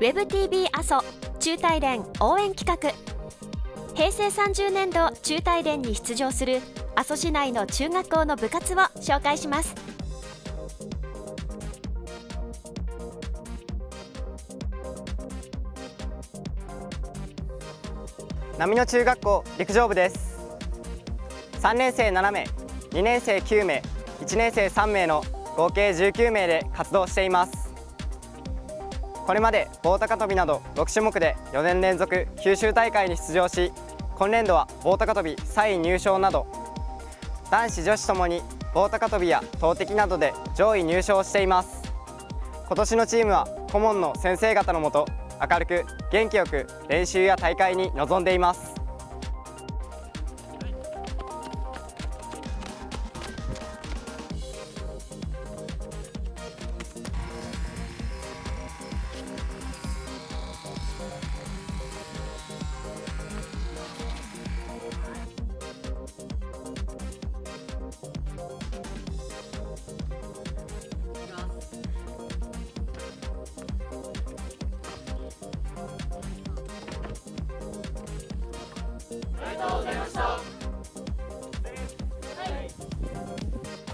WebTV 阿蘇中大連応援企画。平成30年度中大連に出場する阿蘇市内の中学校の部活を紹介します。波野中学校陸上部です。3年生7名2年生9名1年生3名の合計19名で活動しています。これまで棒高跳びなど6種目で4年連続九州大会に出場し今年度は棒高跳び3位入賞など男子女子ともに棒高跳びや投擲などで上位入賞しています。今年のチームは顧問の先生方のもと明るく元気よく練習や大会に臨んでいます。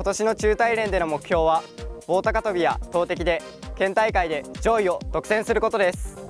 今年の中大連での目標は棒高跳びや投擲で県大会で上位を独占することです。